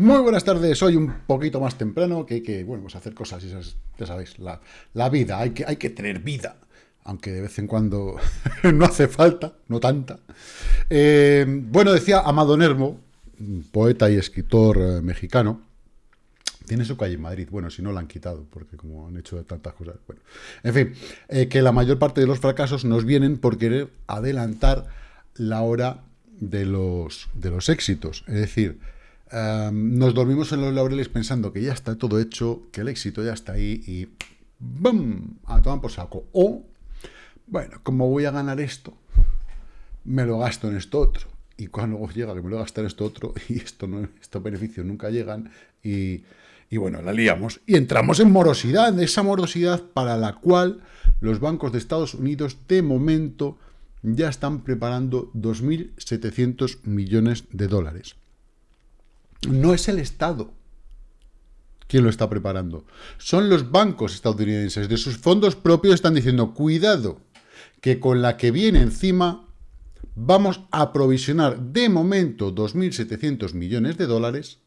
Muy buenas tardes, hoy un poquito más temprano, que hay que, bueno, pues hacer cosas, y ya sabéis, la, vida, hay que, hay que tener vida, aunque de vez en cuando no hace falta, no tanta. Eh, bueno, decía Amado Nermo, poeta y escritor eh, mexicano, tiene su calle en Madrid, bueno, si no la han quitado, porque como han hecho tantas cosas, bueno. En fin, eh, que la mayor parte de los fracasos nos vienen por querer adelantar la hora de los, de los éxitos, es decir, nos dormimos en los laureles pensando que ya está todo hecho, que el éxito ya está ahí y ¡bum! A tomar por saco. O, bueno, como voy a ganar esto, me lo gasto en esto otro. Y cuando llega que me lo voy a gastar en esto otro, y esto no, estos beneficios nunca llegan, y, y bueno, la liamos. Y entramos en morosidad, esa morosidad para la cual los bancos de Estados Unidos, de momento, ya están preparando 2.700 millones de dólares. No es el Estado quien lo está preparando. Son los bancos estadounidenses. De sus fondos propios están diciendo, cuidado, que con la que viene encima vamos a provisionar de momento 2.700 millones de dólares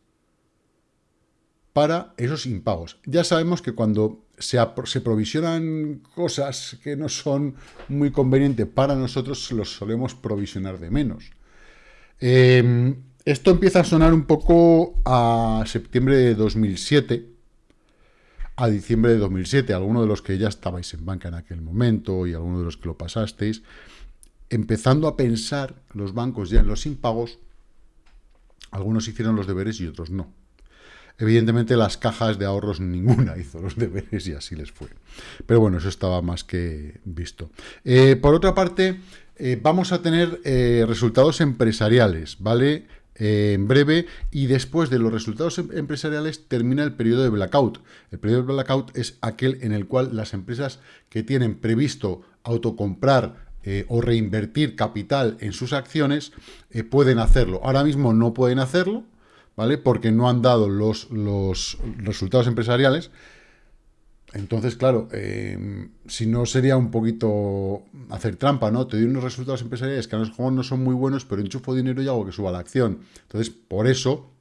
para esos impagos. Ya sabemos que cuando se, provisionan cosas que no son muy convenientes para nosotros, los solemos provisionar de menos. Eh, esto empieza a sonar un poco a septiembre de 2007, a diciembre de 2007. Algunos de los que ya estabais en banca en aquel momento y algunos de los que lo pasasteis, empezando a pensar los bancos ya en los impagos, algunos hicieron los deberes y otros no. Evidentemente las cajas de ahorros ninguna hizo los deberes y así les fue. Pero bueno, eso estaba más que visto. Eh, por otra parte, eh, vamos a tener eh, resultados empresariales, ¿vale? En breve y después de los resultados em-, empresariales termina el periodo de blackout. El periodo de blackout es aquel en el cual las empresas que tienen previsto autocomprar eh, o reinvertir capital en sus acciones eh, pueden hacerlo. Ahora mismo no pueden hacerlo, ¿vale? Porque no han dado los, los resultados empresariales, entonces, claro, eh, si no sería un poquito hacer trampa, ¿no? Te doy unos resultados empresariales que a los juegos no son muy buenos, pero enchufo dinero y hago que suba la acción. Entonces, por eso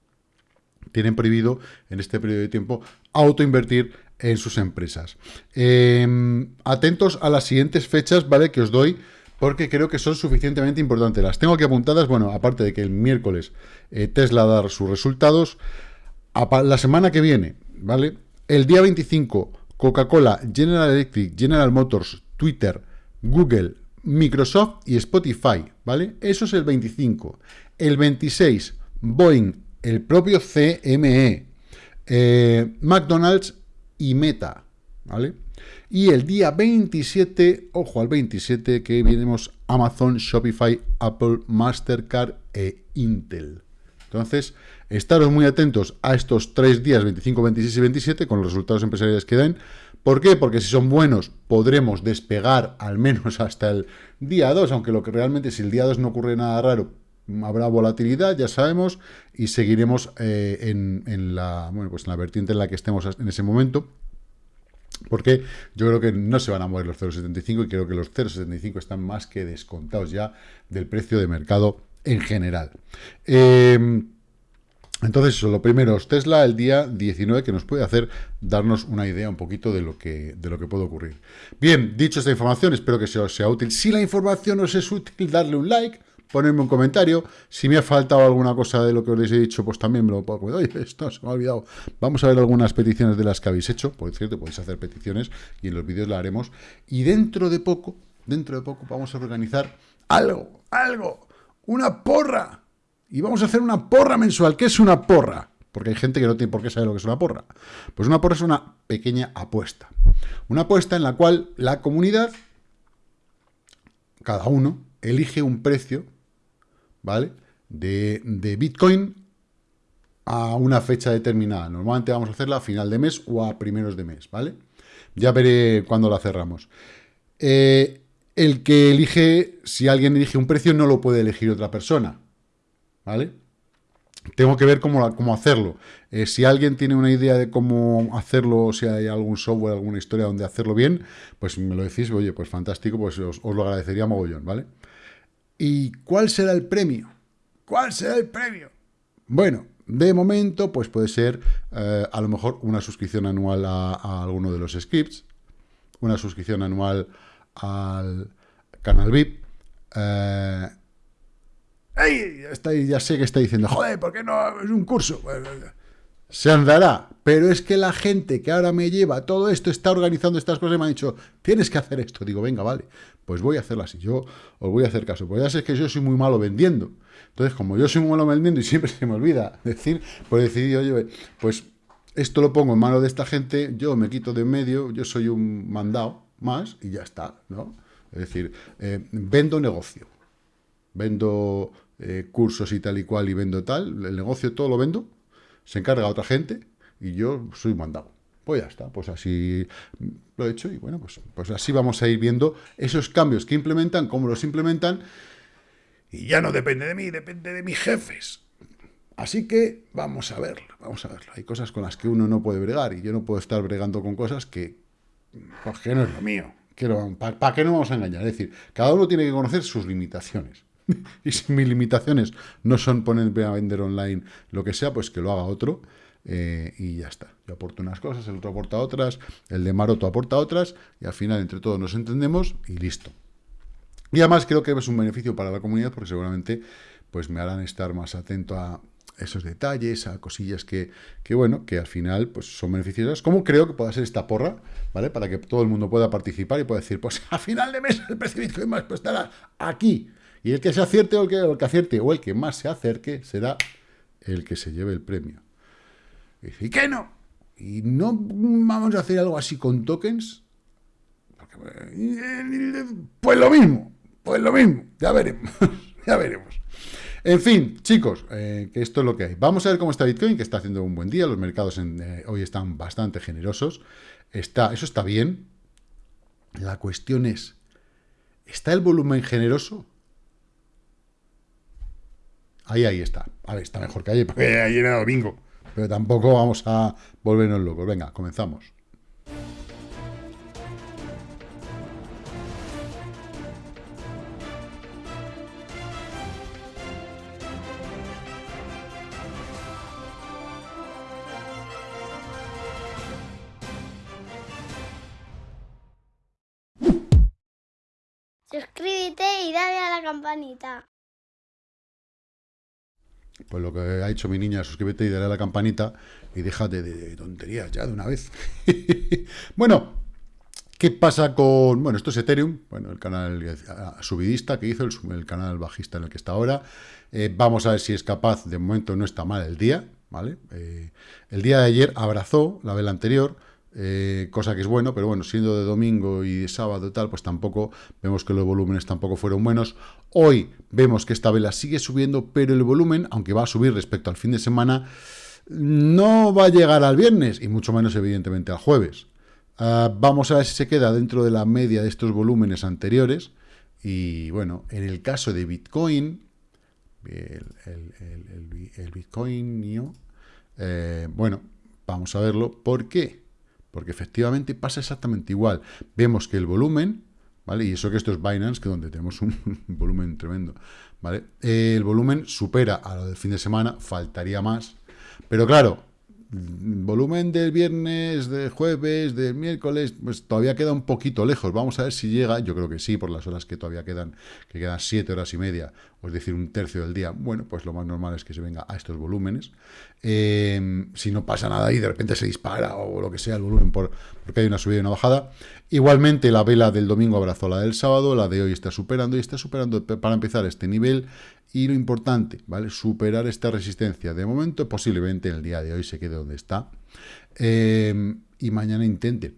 tienen prohibido en este periodo de tiempo autoinvertir en sus empresas. Eh, atentos a las siguientes fechas, ¿vale? Que os doy, porque creo que son suficientemente importantes. Las tengo aquí apuntadas, bueno, aparte de que el miércoles eh, Tesla dar sus resultados, la semana que viene, ¿vale? El día 25 Coca-Cola, General Electric, General Motors, Twitter, Google, Microsoft y Spotify, ¿vale? Eso es el 25. El 26, Boeing, el propio CME, eh, McDonald's y Meta, ¿vale? Y el día 27, ojo al 27, que tenemos Amazon, Shopify, Apple, Mastercard e Intel. Entonces, estaros muy atentos a estos tres días, 25, 26 y 27, con los resultados empresariales que den. ¿Por qué? Porque si son buenos, podremos despegar al menos hasta el día 2, aunque lo que realmente, si el día 2 no ocurre nada raro, habrá volatilidad, ya sabemos, y seguiremos eh, en, la, bueno, pues en la vertiente en la que estemos en ese momento. Porque yo creo que no se van a mover los 0,75 y creo que los 0,75 están más que descontados ya del precio de mercado en general. Em, entonces, eso, lo primero es Tesla el día 19, que nos puede hacer darnos una idea un poquito de lo que, de lo que puede ocurrir. Bien, dicho esta información, espero que os sea útil. Si la información os es útil, darle un like, ponerme un comentario. Si me ha faltado alguna cosa de lo que os he dicho, pues también me lo puedo... Oye, esto se me ha olvidado. Vamos a ver algunas peticiones de las que habéis hecho. Por cierto, podéis hacer peticiones y en los vídeos la haremos. Y dentro de poco, dentro de poco, vamos a organizar algo, algo una porra. Y vamos a hacer una porra mensual. ¿Qué es una porra? Porque hay gente que no tiene por qué saber lo que es una porra. Pues una porra es una pequeña apuesta. Una apuesta en la cual la comunidad, cada uno, elige un precio, ¿vale? De, de Bitcoin a una fecha determinada. Normalmente vamos a hacerla a final de mes o a primeros de mes, ¿vale? Ya veré cuándo la cerramos. Eh, el que elige, si alguien elige un precio, no lo puede elegir otra persona. ¿Vale? Tengo que ver cómo, cómo hacerlo. Eh, si alguien tiene una idea de cómo hacerlo, si hay algún software, alguna historia donde hacerlo bien, pues me lo decís, oye, pues fantástico, pues os, lo agradecería mogollón, ¿vale? ¿Y cuál será el premio? ¿Cuál será el premio? Bueno, De momento, pues puede ser eh, a lo mejor una suscripción anual a, alguno de los scripts, una suscripción anual al canal VIP. Eh, ya sé que está diciendo, joder, ¿por qué no es un curso? se andará. Pero es que la gente que ahora me lleva todo esto, está organizando estas cosas y me ha dicho, tienes que hacer esto. Digo, venga, vale, pues voy a hacerlo así. Yo os voy a hacer caso. Pues ya sé que yo soy muy malo vendiendo. Entonces, como yo soy muy malo vendiendo y siempre se me olvida decir, pues decidí, oye, pues esto lo pongo en mano de esta gente, yo me quito de en medio, yo soy un mandado más y ya está, ¿no? Es decir, eh, vendo negocio, vendo eh, cursos y tal y cual y vendo tal, el negocio todo lo vendo, se encarga otra gente y yo soy mandado. Pues ya está, pues así lo he hecho y bueno, pues, pues así vamos a ir viendo esos cambios que implementan, cómo los implementan y ya no depende de mí, depende de mis jefes. Así que vamos a verlo, vamos a verlo. Hay cosas con las que uno no puede bregar y yo no puedo estar bregando con cosas que, pues que no es lo mío. ¿Para qué no vamos a engañar? Es decir, cada uno tiene que conocer sus limitaciones. y si mis limitaciones no son ponerme a vender online lo que sea, pues que lo haga otro eh, y ya está. Yo aporto unas cosas, el otro aporta otras, el de Maroto aporta otras y al final entre todos nos entendemos y listo. Y además creo que es un beneficio para la comunidad porque seguramente pues me harán estar más atento a esos detalles, a cosillas que, que, bueno, que al final pues son beneficiosas, como creo que pueda ser esta porra, ¿vale? Para que todo el mundo pueda participar y pueda decir, pues a final de mes el precio de Bitcoin más pues estará aquí, y el que se acierte o el que, acierte o el que más se acerque será el que se lleve el premio. Y dice, ¿y qué no? ¿Y no vamos a hacer algo así con tokens? Pues lo mismo, pues lo mismo, ya veremos, ya veremos. En fin, chicos, eh, que esto es lo que hay. Vamos a ver cómo está Bitcoin, que está haciendo un buen día. Los mercados eh, hoy están bastante generosos. Está, eso está bien. La cuestión es, ¿está el volumen generoso? Ahí, ahí está. A ver, está mejor que ayer, porque ayer era domingo. Pero tampoco vamos a volvernos locos. Venga, comenzamos. Suscríbete y dale a la campanita. Pues lo que ha hecho mi niña, suscríbete y dale a la campanita y déjate de, tonterías ya de una vez. bueno, ¿qué pasa con...? Bueno, esto es Ethereum, bueno, el canal subidista que hizo, el, canal bajista en el que está ahora. Eh, vamos a ver si es capaz, de momento no está mal el día, ¿vale? Eh, el día de ayer abrazó la vela anterior, eh, cosa que es bueno, pero bueno, siendo de domingo y de sábado y tal, pues tampoco vemos que los volúmenes tampoco fueron buenos. Hoy vemos que esta vela sigue subiendo, pero el volumen, aunque va a subir respecto al fin de semana, no va a llegar al viernes, y mucho menos evidentemente al jueves. Ah, vamos a ver si se queda dentro de la media de estos volúmenes anteriores, y bueno, en el caso de Bitcoin, el, Bitcoin, eh, bueno, vamos a verlo, ¿por qué? Porque efectivamente pasa exactamente igual. Vemos que el volumen, ¿vale? Y eso que esto es Binance, que donde tenemos un volumen tremendo, ¿vale? el volumen supera a lo del fin de semana, faltaría más. Pero claro, volumen del viernes, del jueves, del miércoles, pues todavía queda un poquito lejos. Vamos a ver si llega, yo creo que sí, por las horas que todavía quedan, que quedan siete horas y media, es decir, un tercio del día. Bueno, pues lo más normal es que se venga a estos volúmenes. Em, si no pasa nada y de repente se dispara o lo que sea el volumen por, porque hay una subida y una bajada. Igualmente la vela del domingo abrazó la del sábado, la de hoy está superando y está superando para empezar este nivel y lo importante, ¿vale? Superar esta resistencia. De momento, posiblemente en el día de hoy se quede donde está. Eh, y mañana intente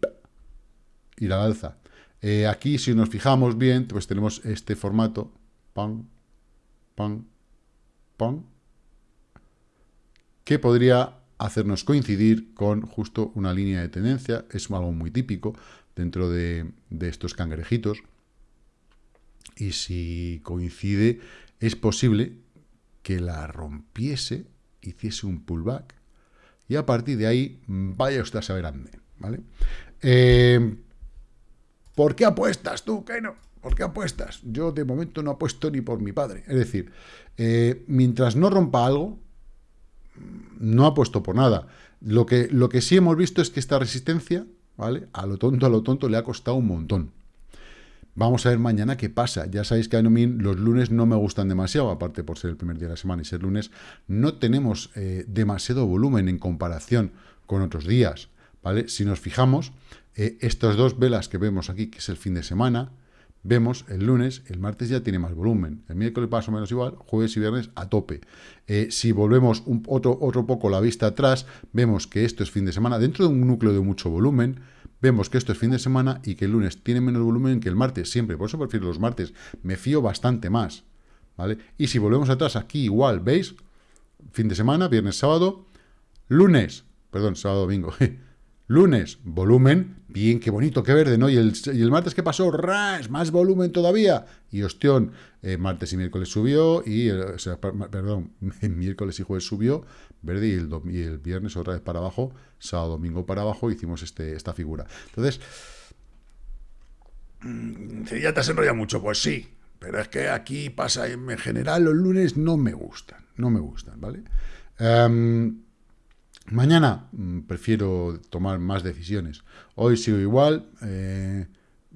ir al alza. Eh, aquí, si nos fijamos bien, pues tenemos este formato. Pam, Que podría hacernos coincidir con justo una línea de tendencia. Es algo muy típico dentro de, de estos cangrejitos. Y si coincide es posible que la rompiese, hiciese un pullback, y a partir de ahí vaya usted a saber ande, ¿vale? Eh, ¿Por qué apuestas tú, que no? ¿Por qué apuestas? Yo de momento no apuesto ni por mi padre. Es decir, eh, mientras no rompa algo, no ha puesto por nada. Lo que, lo que sí hemos visto es que esta resistencia, ¿vale? A lo tonto, a lo tonto le ha costado un montón. Vamos a ver mañana qué pasa. Ya sabéis que a mí los lunes no me gustan demasiado, aparte por ser el primer día de la semana y ser lunes, no tenemos eh, demasiado volumen en comparación con otros días, ¿vale? Si nos fijamos, eh, estas dos velas que vemos aquí, que es el fin de semana, vemos el lunes, el martes ya tiene más volumen, el miércoles más o menos igual, jueves y viernes a tope. Eh, si volvemos otro, otro poco la vista atrás, vemos que esto es fin de semana, dentro de un núcleo de mucho volumen, vemos que esto es fin de semana y que el lunes tiene menos volumen que el martes, siempre, por eso prefiero los martes, me fío bastante más, ¿vale? Y si volvemos atrás, aquí igual, ¿veis? Fin de semana, viernes, sábado, lunes, perdón, sábado, domingo, lunes, volumen, bien, qué bonito, qué verde, ¿no? Y el, martes, ¿qué pasó? ¡Ras! Más volumen todavía. Y hostión, eh, martes y miércoles subió, y, sea, perdón, miércoles y jueves subió, verde, y el, y el viernes otra vez para abajo, sábado, domingo para abajo, hicimos este, esta figura. Entonces, mm, ya te has enrollado mucho, pues sí, pero es que aquí pasa, en general los lunes no me gustan, no me gustan, ¿vale? Em, mañana mm, prefiero tomar más decisiones. Hoy sigo igual, en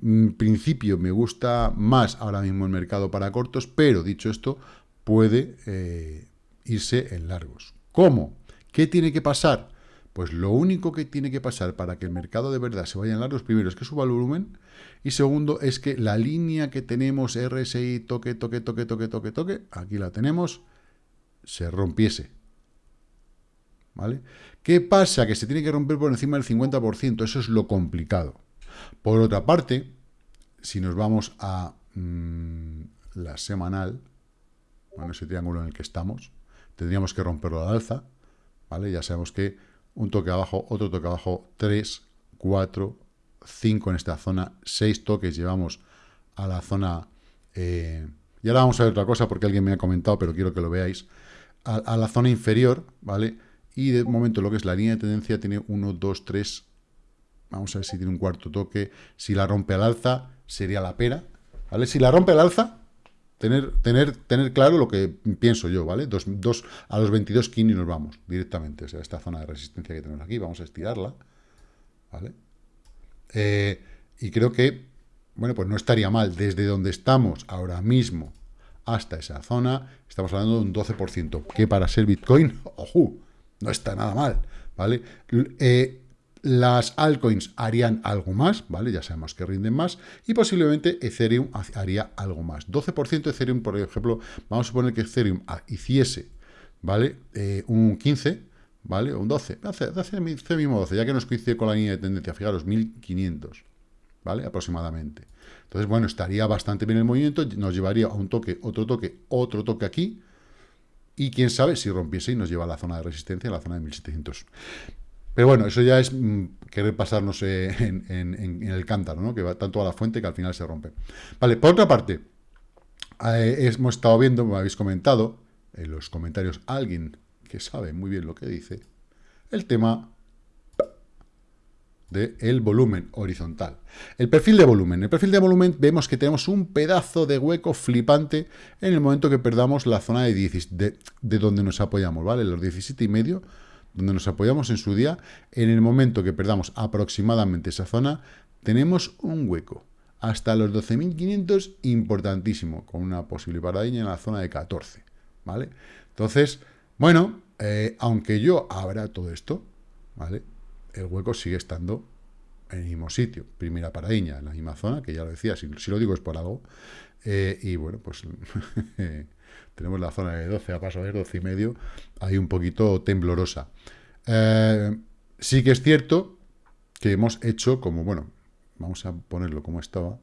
eh, principio me gusta más ahora mismo el mercado para cortos, pero dicho esto, puede eh, irse en largos. ¿Cómo? ¿Qué tiene que pasar? Pues lo único que tiene que pasar para que el mercado de verdad se vaya en largos, primero es que suba el volumen, y segundo es que la línea que tenemos RSI, toque, toque, toque, toque, toque, toque, aquí la tenemos, se rompiese. ¿Vale? ¿Qué pasa? Que se tiene que romper por encima del 50%, eso es lo complicado. Por otra parte, si nos vamos a mm, la semanal, bueno, ese triángulo en el que estamos, tendríamos que romperlo al alza, ¿vale? Ya sabemos que un toque abajo, otro toque abajo, 3, 4, 5 en esta zona, 6 toques llevamos a la zona... Eh, y ahora vamos a ver otra cosa porque alguien me ha comentado, pero quiero que lo veáis. A, la zona inferior, ¿vale? Y de momento lo que es la línea de tendencia tiene 1, 2, 3... Vamos a ver si tiene un cuarto toque. Si la rompe al alza, sería la pera. ¿Vale? Si la rompe al alza, Tener, tener, tener claro lo que pienso yo, ¿vale? Dos, dos, a los 22 kini nos vamos directamente. O sea, esta zona de resistencia que tenemos aquí, vamos a estirarla, ¿vale? Eh, y creo que, bueno, pues no estaría mal. Desde donde estamos ahora mismo hasta esa zona, estamos hablando de un 12%, que para ser Bitcoin, ojo, no está nada mal, ¿vale? Eh, las altcoins harían algo más, ¿vale? Ya sabemos que rinden más. Y posiblemente Ethereum haría algo más. 12% Ethereum, por ejemplo, vamos a suponer que Ethereum hiciese, ¿vale? Eh, un 15, ¿vale? Un 12. Hace, hace, mismo 12, ya que nos coincide con la línea de tendencia. Fijaros, 1500, ¿vale? Aproximadamente. Entonces, bueno, estaría bastante bien el movimiento. Nos llevaría a un toque, otro toque, otro toque aquí. Y quién sabe si rompiese y nos lleva a la zona de resistencia, a la zona de 1700. Pero bueno, eso ya es mm, querer pasarnos eh, en, el cántaro, ¿no? Que va tanto a la fuente que al final se rompe. Vale, por otra parte, eh, hemos estado viendo, me habéis comentado, en los comentarios alguien que sabe muy bien lo que dice, el tema del volumen horizontal. El perfil de volumen. El perfil de volumen vemos que tenemos un pedazo de hueco flipante en el momento que perdamos la zona de, de, de donde nos apoyamos, ¿vale? Los 17 y medio donde nos apoyamos en su día, en el momento que perdamos aproximadamente esa zona, tenemos un hueco. Hasta los 12.500, importantísimo, con una posible paradilla en la zona de 14, ¿vale? Entonces, bueno, eh, aunque yo abra todo esto, ¿vale? El hueco sigue estando en el mismo sitio. Primera paradiña en la misma zona, que ya lo decía, si, lo digo es por algo. Eh, y bueno, pues tenemos la zona de 12 a paso de 12 y medio, ahí un poquito temblorosa. Eh, sí que es cierto que hemos hecho como, bueno, vamos a ponerlo como estaba.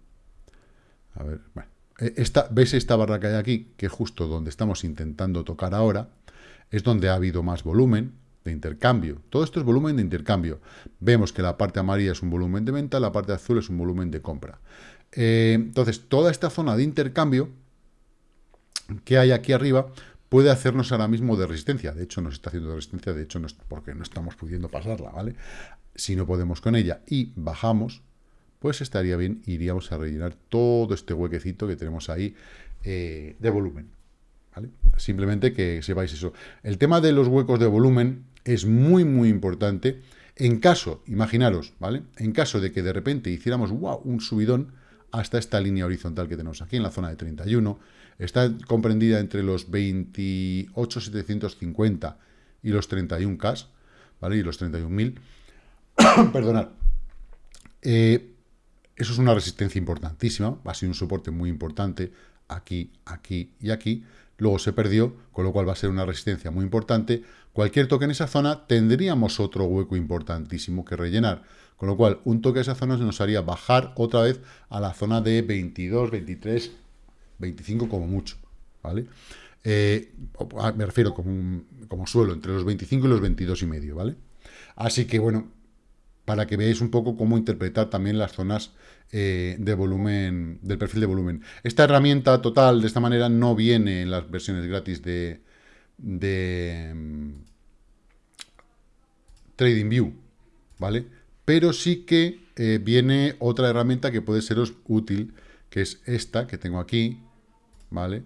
A ver, bueno. Eh, esta, ¿Veis esta barra que hay aquí? Que justo donde estamos intentando tocar ahora, es donde ha habido más volumen de intercambio. Todo esto es volumen de intercambio. Vemos que la parte amarilla es un volumen de venta, la parte azul es un volumen de compra. Eh, entonces, toda esta zona de intercambio que hay aquí arriba puede hacernos ahora mismo de resistencia. De hecho, nos está haciendo de resistencia, de hecho, no porque no estamos pudiendo pasarla, ¿vale? Si no podemos con ella y bajamos, pues estaría bien, iríamos a rellenar todo este huequecito que tenemos ahí eh, de volumen. Simplemente que sepáis eso. El tema de los huecos de volumen es muy, muy importante. En caso, imaginaros, ¿vale? En caso de que de repente hiciéramos, wow, un subidón hasta esta línea horizontal que tenemos aquí en la zona de 31, está comprendida entre los 28.750 y los 31K, ¿vale? Y los 31.000. Perdonad. Eh, eso es una resistencia importantísima, va a ser un soporte muy importante aquí, aquí y aquí. Luego se perdió, con lo cual va a ser una resistencia muy importante. Cualquier toque en esa zona tendríamos otro hueco importantísimo que rellenar. Con lo cual, un toque en esa zona nos haría bajar otra vez a la zona de 22, 23, 25 como mucho. ¿vale? Eh, me refiero como, como suelo, entre los 25 y los 22 y medio, ¿vale? Así que, bueno, para que veáis un poco cómo interpretar también las zonas eh, de volumen, del perfil de volumen. Esta herramienta total, de esta manera, no viene en las versiones gratis de, de mm, TradingView, ¿vale? Pero sí que eh, viene otra herramienta que puede seros útil, que es esta que tengo aquí, ¿vale?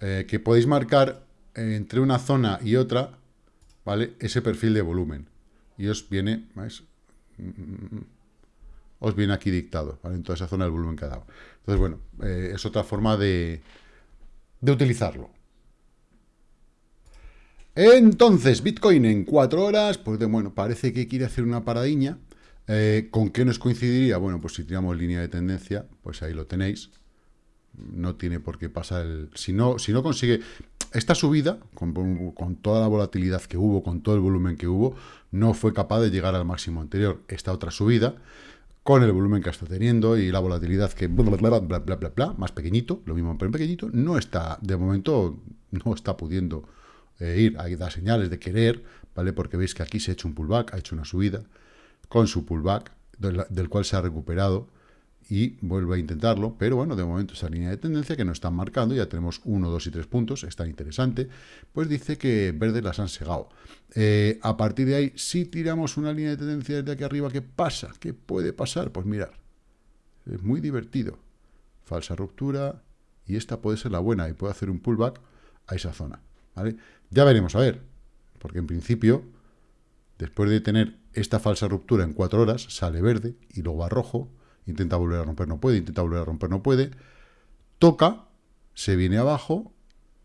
Eh, que podéis marcar entre una zona y otra, ¿vale? Ese perfil de volumen. Y os viene, ¿veis? os viene aquí dictado, ¿vale? En toda esa zona del volumen que ha dado. Entonces, bueno, eh, es otra forma de, de utilizarlo. Entonces, Bitcoin en cuatro horas, pues de, bueno, parece que quiere hacer una paradiña. Eh, ¿Con qué nos coincidiría? Bueno, pues si tiramos línea de tendencia, pues ahí lo tenéis. No tiene por qué pasar el... Si no, si no consigue... Esta subida, con, toda la volatilidad que hubo, con todo el volumen que hubo, no fue capaz de llegar al máximo anterior. Esta otra subida, con el volumen que está teniendo y la volatilidad que bla, bla, bla, bla, bla, bla, más pequeñito, lo mismo pero pequeñito, no está, de momento, no está pudiendo eh, ir. Hay da señales de querer, ¿vale? Porque veis que aquí se ha hecho un pullback, ha hecho una subida, con su pullback, del, cual se ha recuperado, y vuelve a intentarlo, pero bueno, de momento esa línea de tendencia que nos están marcando, ya tenemos 1, 2 y 3 puntos, está interesante, pues dice que verde las han segado. Eh, a partir de ahí, si tiramos una línea de tendencia desde aquí arriba, ¿qué pasa? ¿Qué puede pasar? Pues mirar, es muy divertido. Falsa ruptura, y esta puede ser la buena, y puede hacer un pullback a esa zona, ¿vale? Ya veremos, a ver, porque en principio, después de tener esta falsa ruptura en 4 horas, sale verde, y luego a rojo, intenta volver a romper, no puede, intenta volver a romper, no puede, toca, se viene abajo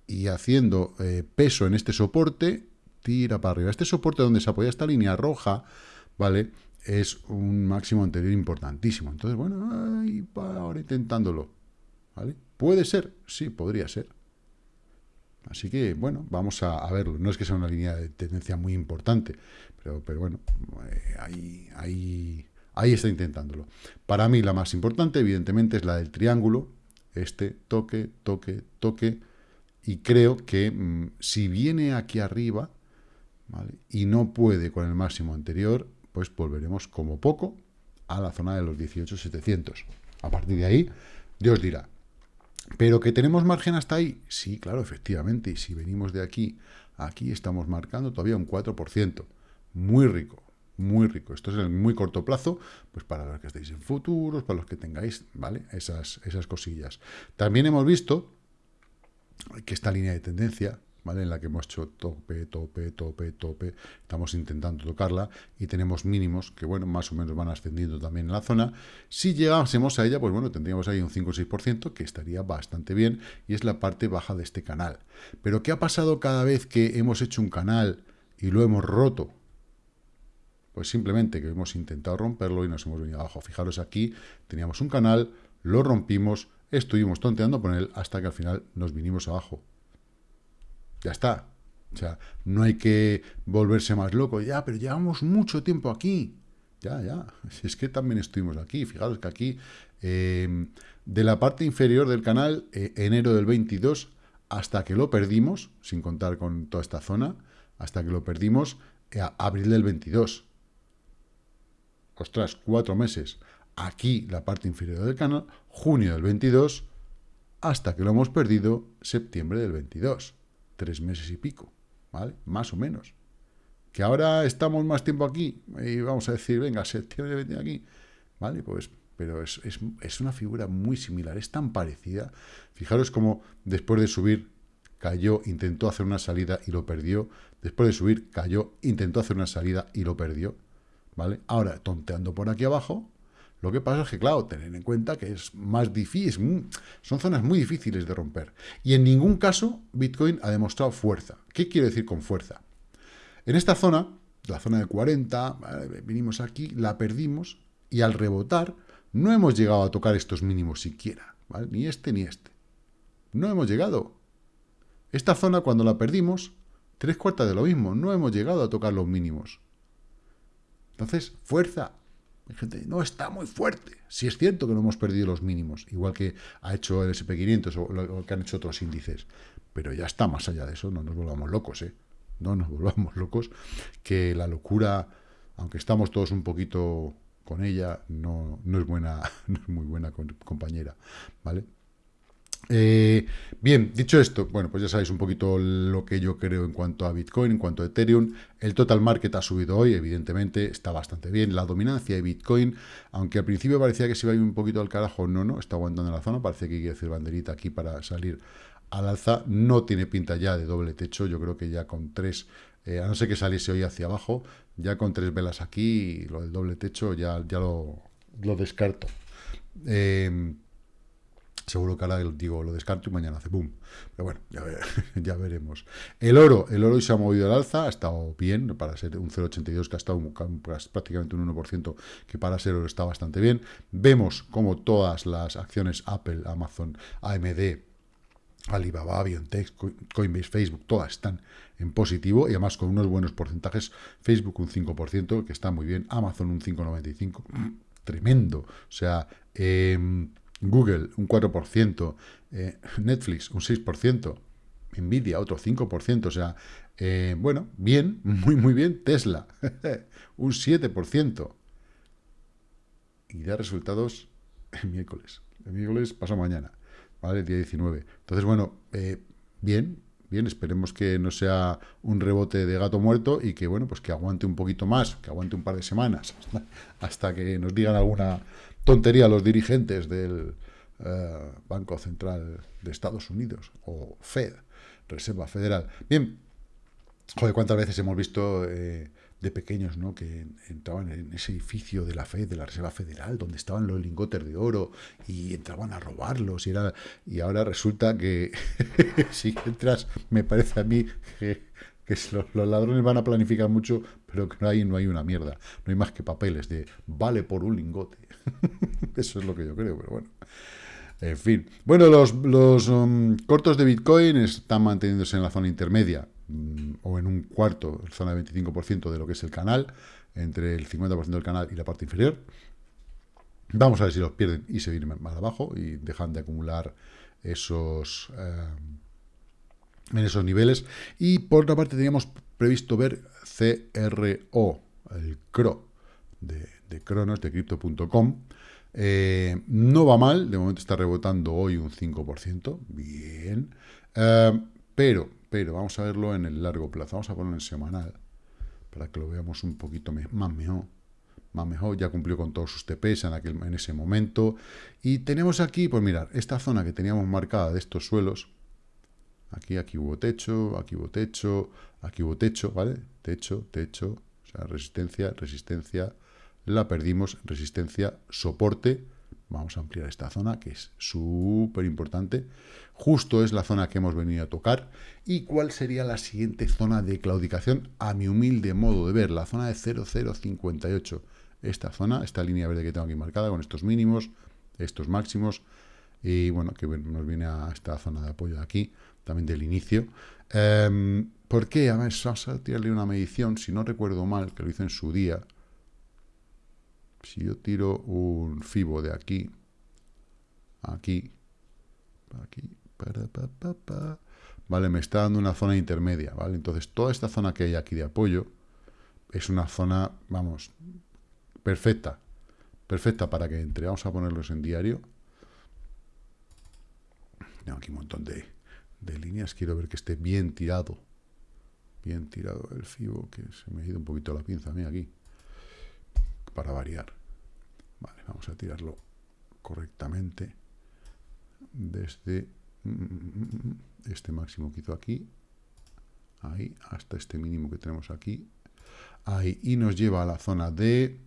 y haciendo eh, peso en este soporte, tira para arriba. Este soporte donde se apoya esta línea roja, ¿vale? Es un máximo anterior importantísimo. Entonces, bueno, ahora intentándolo, ¿vale? ¿Puede ser? Sí, podría ser. Así que, bueno, vamos a, verlo. No es que sea una línea de tendencia muy importante, pero, pero bueno, eh, ahí, ahí Ahí está intentándolo. Para mí la más importante, evidentemente, es la del triángulo. Este, toque, toque, toque. Y creo que mm, si viene aquí arriba y no puede con el máximo anterior, pues volveremos como poco a la zona de los 18.700. A partir de ahí, Dios dirá. ¿Pero que tenemos margen hasta ahí? Sí, claro, efectivamente. Y si venimos de aquí aquí, estamos marcando todavía un 4%. Muy rico muy rico. Esto es en muy corto plazo, pues para los que estéis en futuros, para los que tengáis, ¿vale? Esas, esas cosillas. También hemos visto que esta línea de tendencia, ¿vale? En la que hemos hecho tope, tope, tope, tope, estamos intentando tocarla y tenemos mínimos que, bueno, más o menos van ascendiendo también en la zona. Si llegásemos a ella, pues bueno, tendríamos ahí un 5 o 6%, que estaría bastante bien, y es la parte baja de este canal. Pero, ¿qué ha pasado cada vez que hemos hecho un canal y lo hemos roto? Pues simplemente que hemos intentado romperlo y nos hemos venido abajo. Fijaros aquí, teníamos un canal, lo rompimos, estuvimos tonteando con él hasta que al final nos vinimos abajo. Ya está. O sea, no hay que volverse más loco. Ya, pero llevamos mucho tiempo aquí. Ya, ya. Es que también estuvimos aquí. Fijaros que aquí, em, de la parte inferior del canal, eh, enero del 22, hasta que lo perdimos, sin contar con toda esta zona, hasta que lo perdimos, eh, abril del 22 ostras, cuatro meses, aquí la parte inferior del canal, junio del 22, hasta que lo hemos perdido septiembre del 22, tres meses y pico, ¿vale? Más o menos. Que ahora estamos más tiempo aquí, y vamos a decir, venga, septiembre 22 aquí, ¿vale? Pues, pero es, es una figura muy similar, es tan parecida. Fijaros como después de subir cayó, intentó hacer una salida y lo perdió. Después de subir, cayó, intentó hacer una salida y lo perdió. ¿Vale? Ahora, tonteando por aquí abajo, lo que pasa es que, claro, tener en cuenta que es más difícil, son zonas muy difíciles de romper. Y en ningún caso Bitcoin ha demostrado fuerza. ¿Qué quiero decir con fuerza? En esta zona, la zona de 40, vinimos aquí, la perdimos y al rebotar no hemos llegado a tocar estos mínimos siquiera, Ni este ni este. No hemos llegado. Esta zona cuando la perdimos, tres cuartas de lo mismo, no hemos llegado a tocar los mínimos. Entonces, fuerza. No está muy fuerte. Si es cierto que no hemos perdido los mínimos, igual que ha hecho el SP500 o lo que han hecho otros índices. Pero ya está más allá de eso, no nos volvamos locos, ¿eh? No nos volvamos locos, que la locura, aunque estamos todos un poquito con ella, no, no es buena, no es muy buena compañera, ¿vale? Eh, bien, dicho esto, bueno, pues ya sabéis un poquito lo que yo creo en cuanto a Bitcoin, en cuanto a Ethereum. El total market ha subido hoy, evidentemente, está bastante bien. La dominancia de Bitcoin, aunque al principio parecía que se iba a ir un poquito al carajo, no, no, está aguantando en la zona, parece que hay que hacer banderita aquí para salir al alza. No tiene pinta ya de doble techo, yo creo que ya con tres, eh, a no ser que saliese hoy hacia abajo, ya con tres velas aquí, lo del doble techo ya, ya lo, descarto. Eh, Seguro que ahora digo, lo descarto y mañana hace boom. Pero bueno, ya, veremos. El oro, el oro hoy se ha movido al alza, ha estado bien para ser un 0,82 que ha estado prácticamente un 1%, que para ser oro está bastante bien. Vemos como todas las acciones Apple, Amazon, AMD, Alibaba, BioNTech, Coinbase, Facebook, todas están en positivo y además con unos buenos porcentajes. Facebook un 5%, que está muy bien. Amazon un 5,95%, tremendo. O sea, eh, Google un 4%, eh, Netflix un 6%, Nvidia otro 5%, o sea, eh, bueno, bien, muy, muy bien, Tesla un 7%. Y da resultados el miércoles, el miércoles pasó mañana, ¿vale? Día 19. Entonces, bueno, eh, bien, bien, esperemos que no sea un rebote de gato muerto y que, bueno, pues que aguante un poquito más, que aguante un par de semanas, hasta que nos digan alguna tontería los dirigentes del eh, Banco Central de Estados Unidos, o Fed, Reserva Federal. Bien, joder, cuántas veces hemos visto eh, de pequeños, ¿no? Que entraban en ese edificio de la Fed, de la Reserva Federal, donde estaban los lingotes de oro y entraban a robarlos y era y ahora resulta que si entras, me parece a mí que, los, ladrones van a planificar mucho, pero que no hay, no hay una mierda, no hay más que papeles de vale por un lingote. Eso es lo que yo creo, pero bueno. En fin. Bueno, los, um, cortos de Bitcoin están manteniéndose en la zona intermedia, mm, o en un cuarto, zona de 25% de lo que es el canal, entre el 50% del canal y la parte inferior. Vamos a ver si los pierden y se vienen más abajo y dejan de acumular esos, eh, en esos niveles. Y por otra parte teníamos previsto ver CRO, el CRO de, de Cronos, de Crypto.com, eh, no va mal, de momento está rebotando hoy un 5%, bien. Eh, pero, pero, vamos a verlo en el largo plazo. Vamos a ponerlo en semanal, para que lo veamos un poquito más mejor. Más mejor, ya cumplió con todos sus TPs en, aquel, en ese momento. Y tenemos aquí, pues mirar, esta zona que teníamos marcada de estos suelos. Aquí, aquí hubo techo, aquí hubo techo, aquí hubo techo, ¿vale? Techo, techo, o sea, resistencia, resistencia, la perdimos, resistencia, soporte, vamos a ampliar esta zona que es súper importante, justo es la zona que hemos venido a tocar, y cuál sería la siguiente zona de claudicación a mi humilde modo de ver, la zona de 0058, esta zona, esta línea verde que tengo aquí marcada con estos mínimos, estos máximos, y bueno, que nos viene a esta zona de apoyo de aquí, también del inicio. Eh, ¿Por qué? A ver, vamos a tirarle una medición, si no recuerdo mal, que lo hice en su día, si yo tiro un fibo de aquí, aquí, aquí, para, pa, vale, me está dando una zona intermedia, ¿vale? Entonces, toda esta zona que hay aquí de apoyo es una zona, vamos, perfecta, perfecta para que entre. Vamos a ponerlos en diario. Tengo aquí un montón de, de líneas, quiero ver que esté bien tirado, bien tirado el fibo, que se me ha ido un poquito la pinza a mí aquí para variar. Vale, vamos a tirarlo correctamente desde este máximo que hizo aquí, ahí, hasta este mínimo que tenemos aquí, ahí, y nos lleva a la zona de,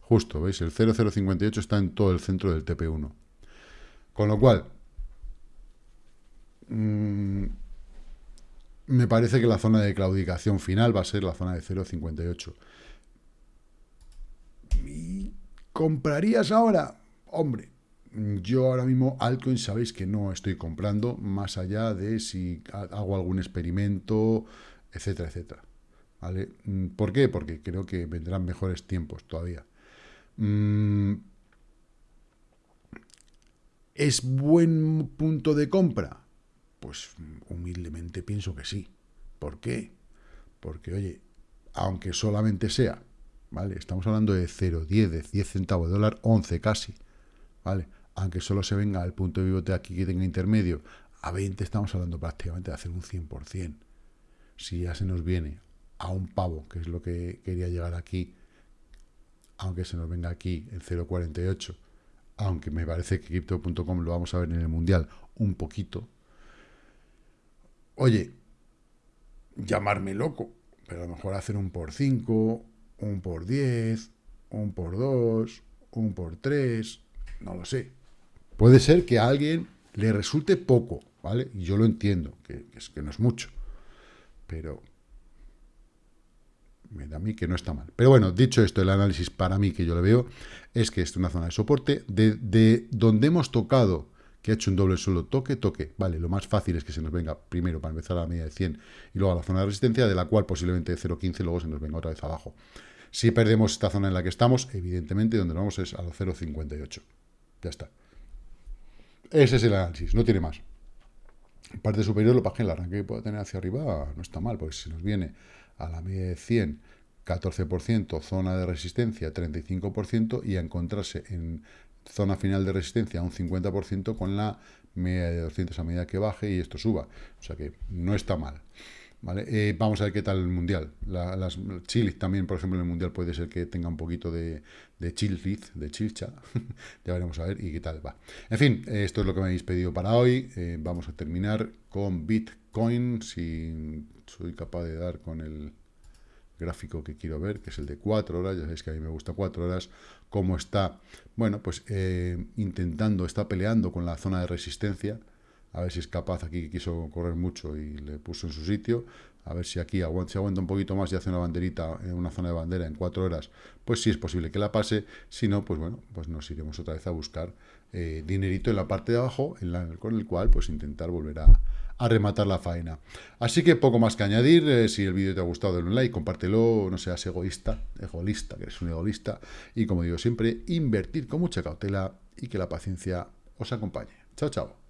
justo, ¿veis? El 0058 está en todo el centro del TP1. Con lo cual, mm, me parece que la zona de claudicación final va a ser la zona de 0,58. ¿Comprarías ahora? Hombre, yo ahora mismo altcoin sabéis que no estoy comprando, más allá de si hago algún experimento, etcétera, etcétera. Mm, ¿Por qué? Porque creo que vendrán mejores tiempos todavía. Mm, ¿Es buen punto de compra? Pues humildemente pienso que sí. ¿Por qué? Porque, oye, aunque solamente sea, ¿vale? Estamos hablando de 0,10, de 10 centavos de dólar, 11 casi, ¿vale? aunque solo se venga al punto de pivote aquí que tenga intermedio, a 20 estamos hablando prácticamente de hacer un 100%. Si ya se nos viene a un pavo, que es lo que quería llegar aquí, aunque se nos venga aquí en 0.48, aunque me parece que Crypto.com lo vamos a ver en el Mundial un poquito, oye, llamarme loco, pero a lo mejor hacer un por 5, un por 10, un por 2, un por 3, no lo sé. Puede ser que a alguien le resulte poco, ¿vale? Yo lo entiendo, que no es mucho. Pero me da a mí que no está mal. Pero bueno, dicho esto, el análisis para mí que yo le veo es que es una zona de soporte de, donde hemos tocado, que ha hecho un doble suelo toque, toque. Vale, lo más fácil es que se nos venga primero para empezar a la media de 100 y luego a la zona de resistencia, de la cual posiblemente 0.15 luego se nos venga otra vez abajo. Si perdemos esta zona en la que estamos, evidentemente donde vamos es a los 0.58. Ya está. Ese es el análisis, no tiene más. Parte superior, lo que el arranque que pueda tener hacia arriba no está mal, porque si nos viene a la media de 100, 14%, zona de resistencia 35% y a encontrarse en zona final de resistencia un 50% con la media de 200 a medida que baje y esto suba. O sea que no está mal. Eh, vamos a ver qué tal el Mundial. las Chile también, por ejemplo, en el Mundial puede ser que tenga un poquito de, de de chilcha. ya veremos a ver y qué tal va. En fin, esto es lo que me habéis pedido para hoy. Eh, vamos a terminar con Bitcoin, si soy capaz de dar con el gráfico que quiero ver, que es el de 4 horas, ya sabéis que a mí me gusta 4 horas, cómo está, bueno, pues eh, intentando, está peleando con la zona de resistencia, a ver si es capaz, aquí quiso correr mucho y le puso en su sitio, a ver si aquí aguanta, aguanta un poquito más y hace una banderita en una zona de bandera en cuatro horas, pues sí es posible que la pase, si no, pues bueno, pues nos iremos otra vez a buscar eh, dinerito en la parte de abajo, con el cual pues intentar volver a, rematar la faena. Así que poco más que añadir, eh, si el vídeo te ha gustado, dale un like, compártelo, no seas egoísta, egoísta, que eres un egoísta, y como digo siempre, invertir con mucha cautela y que la paciencia os acompañe. Chao, chao.